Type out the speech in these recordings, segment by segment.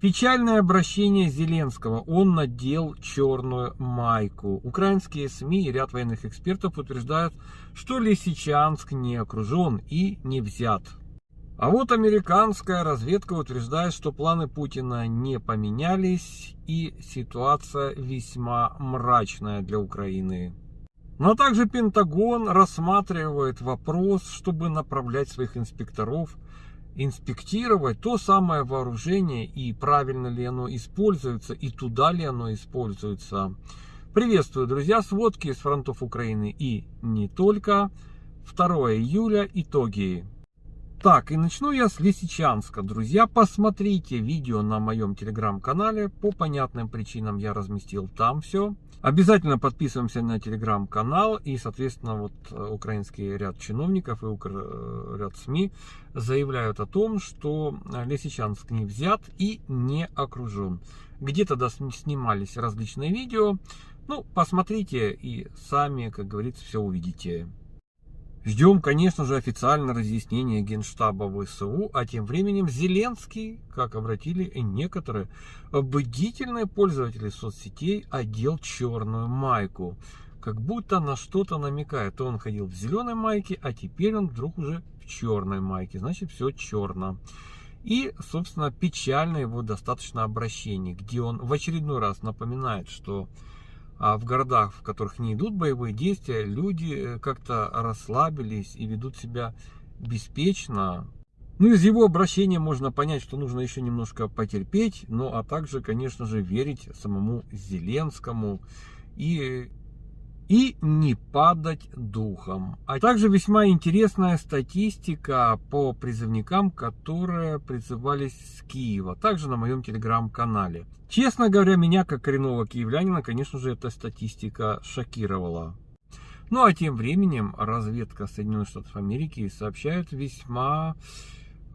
Печальное обращение Зеленского. Он надел черную майку. Украинские СМИ и ряд военных экспертов утверждают, что Лисичанск не окружен и не взят. А вот американская разведка утверждает, что планы Путина не поменялись и ситуация весьма мрачная для Украины. Но также Пентагон рассматривает вопрос, чтобы направлять своих инспекторов инспектировать то самое вооружение и правильно ли оно используется и туда ли оно используется. Приветствую, друзья, сводки с фронтов Украины и не только. 2 июля итоги. Так, и начну я с Лисичанска. Друзья, посмотрите видео на моем телеграм-канале. По понятным причинам я разместил там все. Обязательно подписываемся на телеграм-канал. И, соответственно, вот э, украинский ряд чиновников и э, ряд СМИ заявляют о том, что Лисичанск не взят и не окружен. Где-то снимались различные видео. Ну, посмотрите и сами, как говорится, все увидите. Ждем, конечно же, официальное разъяснение Генштаба ВСУ, а тем временем Зеленский, как обратили некоторые бдительные пользователи соцсетей, одел черную майку. Как будто на что-то намекает. То он ходил в зеленой майке, а теперь он вдруг уже в черной майке. Значит, все черно. И, собственно, печально его достаточно обращение, где он в очередной раз напоминает, что а в городах, в которых не идут боевые действия, люди э, как-то расслабились и ведут себя беспечно. Ну, из его обращения можно понять, что нужно еще немножко потерпеть, ну, а также, конечно же, верить самому Зеленскому и и не падать духом. А также весьма интересная статистика по призывникам, которые призывались с Киева, также на моем телеграм-канале. Честно говоря, меня как коренного киевлянина, конечно же, эта статистика шокировала. Ну а тем временем разведка Соединенных Штатов Америки сообщает весьма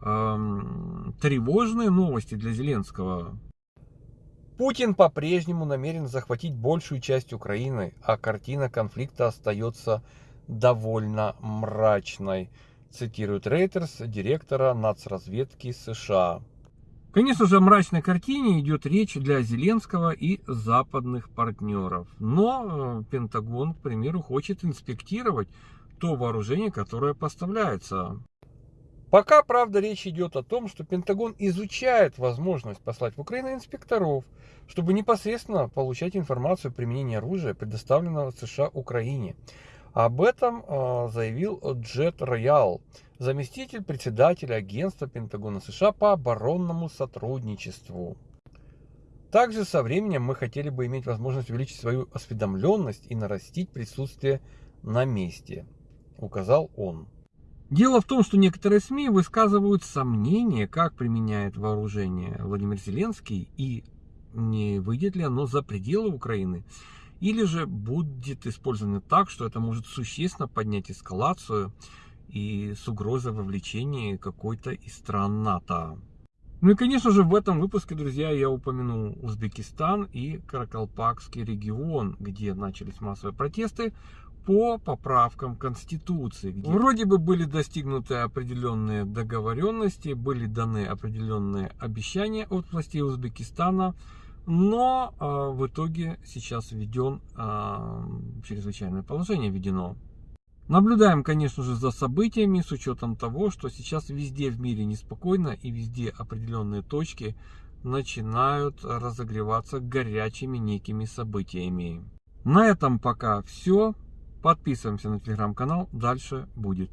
эм, тревожные новости для Зеленского. Путин по-прежнему намерен захватить большую часть Украины, а картина конфликта остается довольно мрачной, цитирует Рейтерс, директора нацразведки США. Конечно же, о мрачной картине идет речь для Зеленского и западных партнеров. Но э, Пентагон, к примеру, хочет инспектировать то вооружение, которое поставляется. Пока, правда, речь идет о том, что Пентагон изучает возможность послать в Украину инспекторов, чтобы непосредственно получать информацию о применении оружия, предоставленного США Украине. Об этом э, заявил Джет Роял, заместитель председателя агентства Пентагона США по оборонному сотрудничеству. Также со временем мы хотели бы иметь возможность увеличить свою осведомленность и нарастить присутствие на месте, указал он. Дело в том, что некоторые СМИ высказывают сомнения, как применяет вооружение Владимир Зеленский и не выйдет ли оно за пределы Украины. Или же будет использовано так, что это может существенно поднять эскалацию и с угрозой вовлечения какой-то из стран НАТО. Ну и, конечно же, в этом выпуске, друзья, я упомянул Узбекистан и Каракалпакский регион, где начались массовые протесты по поправкам Конституции. Где вроде бы были достигнуты определенные договоренности, были даны определенные обещания от властей Узбекистана, но э, в итоге сейчас введен э, чрезвычайное положение введено. Наблюдаем, конечно же, за событиями с учетом того, что сейчас везде в мире неспокойно и везде определенные точки начинают разогреваться горячими некими событиями. На этом пока все. Подписываемся на телеграм-канал, дальше будет.